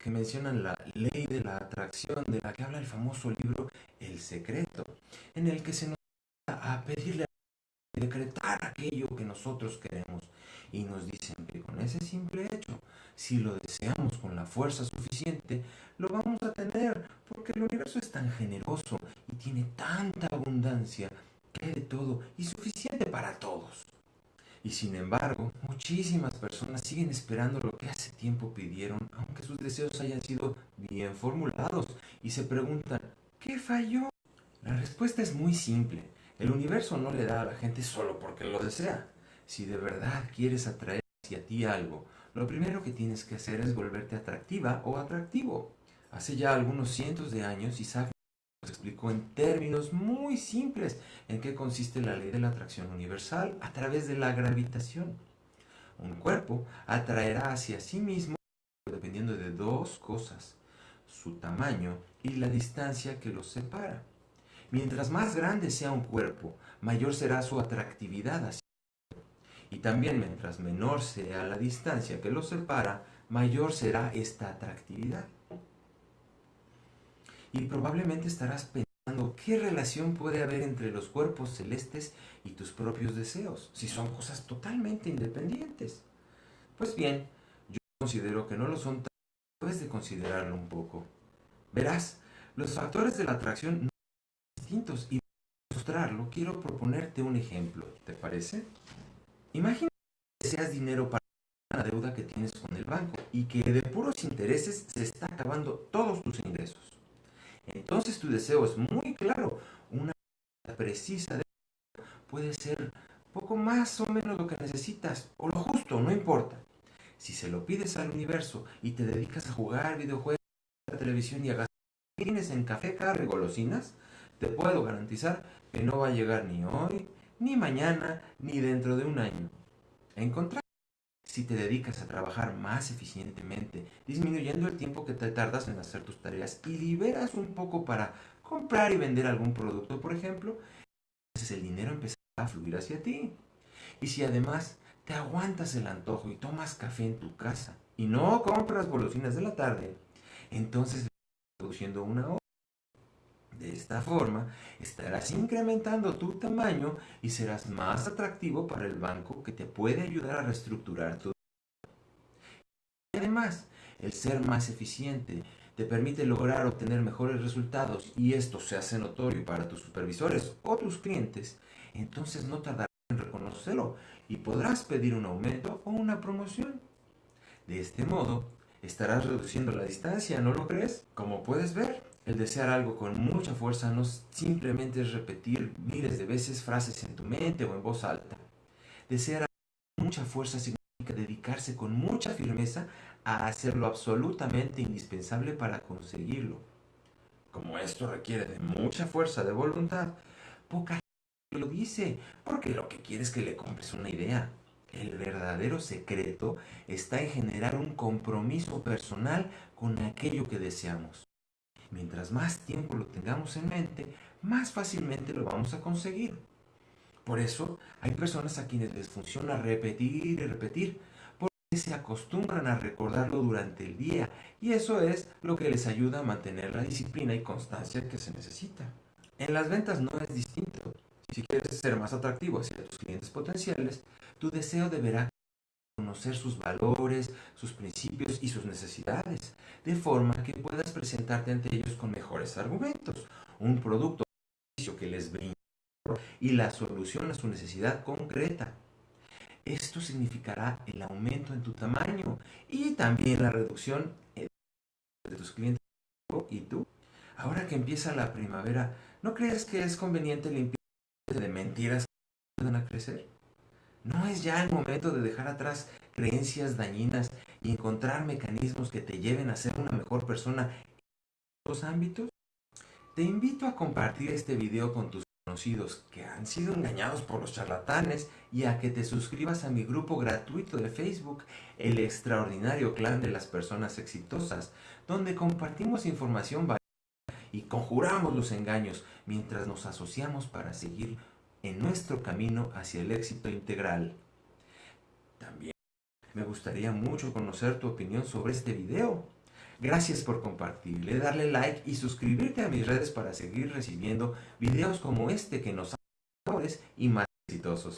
que mencionan la ley de la atracción de la que habla el famoso libro El Secreto, en el que se nos a pedirle a decretar aquello que nosotros queremos y nos dicen que con ese simple hecho, si lo deseamos con la fuerza suficiente, lo vamos a tener, porque el universo es tan generoso y tiene tanta abundancia que hay de todo y suficiente para todos. Y sin embargo, muchísimas personas siguen esperando lo que hace tiempo pidieron, aunque sus deseos hayan sido bien formulados, y se preguntan, ¿qué falló? La respuesta es muy simple. El universo no le da a la gente solo porque lo desea. Si de verdad quieres atraer hacia ti algo, lo primero que tienes que hacer es volverte atractiva o atractivo. Hace ya algunos cientos de años Isaac explicó en términos muy simples en qué consiste la ley de la atracción universal a través de la gravitación. Un cuerpo atraerá hacia sí mismo dependiendo de dos cosas, su tamaño y la distancia que los separa. Mientras más grande sea un cuerpo, mayor será su atractividad hacia y también mientras menor sea la distancia que los separa, mayor será esta atractividad. Y probablemente estarás pensando qué relación puede haber entre los cuerpos celestes y tus propios deseos, si son cosas totalmente independientes. Pues bien, yo considero que no lo son tan después de considerarlo un poco. Verás, los factores de la atracción no son distintos y para mostrarlo quiero proponerte un ejemplo, ¿te parece? Imagina que deseas dinero para una deuda que tienes con el banco y que de puros intereses se está acabando todos tus ingresos. Entonces tu deseo es muy claro. Una precisa de puede ser poco más o menos lo que necesitas o lo justo, no importa. Si se lo pides al universo y te dedicas a jugar videojuegos, a la televisión y a gastar tienes en café, carne y golosinas, te puedo garantizar que no va a llegar ni hoy, ni mañana, ni dentro de un año. En contraste, si te dedicas a trabajar más eficientemente, disminuyendo el tiempo que te tardas en hacer tus tareas y liberas un poco para comprar y vender algún producto, por ejemplo, entonces el dinero empezará a fluir hacia ti. Y si además te aguantas el antojo y tomas café en tu casa y no compras golosinas de la tarde, entonces produciendo una de esta forma, estarás incrementando tu tamaño y serás más atractivo para el banco que te puede ayudar a reestructurar tu... Además, el ser más eficiente te permite lograr obtener mejores resultados y esto se hace notorio para tus supervisores o tus clientes, entonces no tardarás en reconocerlo y podrás pedir un aumento o una promoción. De este modo, estarás reduciendo la distancia, ¿no lo crees? Como puedes ver, el desear algo con mucha fuerza no simplemente es repetir miles de veces frases en tu mente o en voz alta. Desear algo con mucha fuerza significa dedicarse con mucha firmeza a hacer lo absolutamente indispensable para conseguirlo. Como esto requiere de mucha fuerza de voluntad, poca gente lo dice, porque lo que quiere es que le compres una idea. El verdadero secreto está en generar un compromiso personal con aquello que deseamos. Mientras más tiempo lo tengamos en mente, más fácilmente lo vamos a conseguir. Por eso hay personas a quienes les funciona repetir y repetir, porque se acostumbran a recordarlo durante el día y eso es lo que les ayuda a mantener la disciplina y constancia que se necesita. En las ventas no es distinto. Si quieres ser más atractivo hacia tus clientes potenciales, tu deseo deberá conocer sus valores, sus principios y sus necesidades, de forma que puedas presentarte ante ellos con mejores argumentos, un producto que les brinde y la solución a su necesidad concreta. Esto significará el aumento en tu tamaño y también la reducción de tus clientes y tú. Ahora que empieza la primavera, ¿no crees que es conveniente limpiar de mentiras que ayudan a crecer? ¿No es ya el momento de dejar atrás creencias dañinas y encontrar mecanismos que te lleven a ser una mejor persona en los ámbitos? Te invito a compartir este video con tus conocidos que han sido engañados por los charlatanes y a que te suscribas a mi grupo gratuito de Facebook, El Extraordinario Clan de las Personas Exitosas, donde compartimos información valiosa y conjuramos los engaños mientras nos asociamos para seguir en nuestro camino hacia el éxito integral. También me gustaría mucho conocer tu opinión sobre este video. Gracias por compartirle, darle like y suscribirte a mis redes para seguir recibiendo videos como este que nos hacen mejores y más exitosos.